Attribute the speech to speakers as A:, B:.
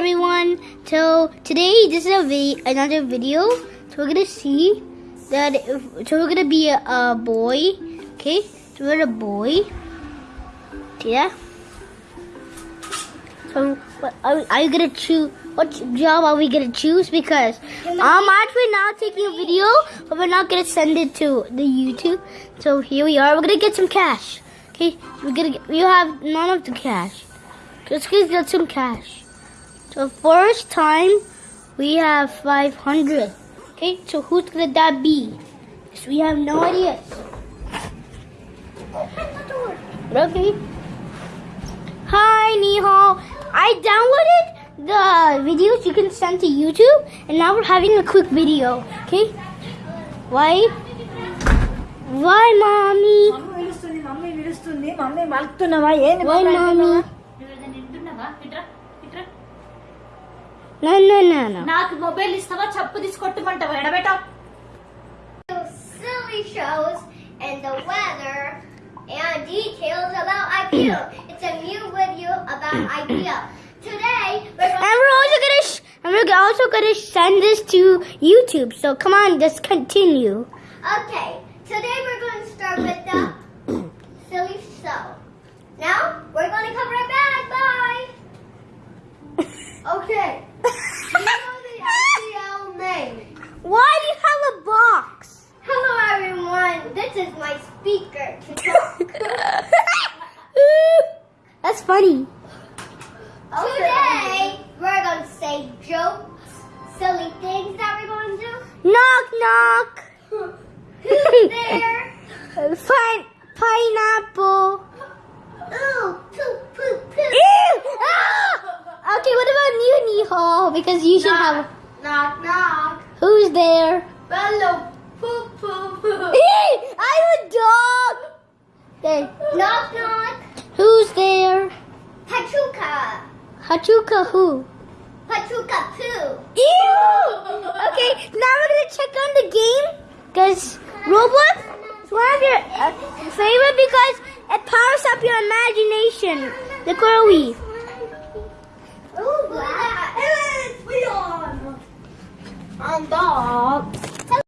A: everyone. So today this is a vi- another video. So we're gonna see that. If, so we're gonna be a, a boy. Okay. So we're a boy. Yeah. So what, are, are you gonna choose? What job are we gonna choose? Because I'm actually not taking a video, but we're not gonna send it to the YouTube. So here we are. We're gonna get some cash. Okay. We're gonna. Get, we have none of the cash. Let's get some cash. So first time we have 500. Okay, so who's gonna that be? Because we have no idea. Okay. Hi, Nihal. I downloaded the videos you can send to YouTube, and now we're having a quick video. Okay? Why? Why, mommy? Why, mommy?
B: నాకు mobile ఇస్తావా చెప్పు తీసుకొట్టమంటావా ఎడబెట్టా
C: silly shows and the weather and details about IKEA. It's a new video about IKEA. Today we're going
A: And we're also gonna sh- and we're also gonna send this to YouTube. So come on, just continue.
C: Okay, today This is my speaker.
A: That's funny.
C: Today, we're going to say jokes, silly things that we're going to do.
A: Knock knock.
C: Who's there?
A: Fine pineapple.
C: Ooh, poop, poop, poop.
A: Ew! Ah! Okay, what about you, Nihal? Because you should have.
C: Knock, knock.
A: Who's there?
C: Poop, poop, poop.
A: Ew! I'm a dog. Okay.
C: Knock, knock.
A: Who's there?
C: Pachuca.
A: Hachuka who?
C: Pachuca poo.
A: Ew! Okay, now we're gonna check on the game because Roblox is one of your uh, favorite because it powers up your imagination. The girly.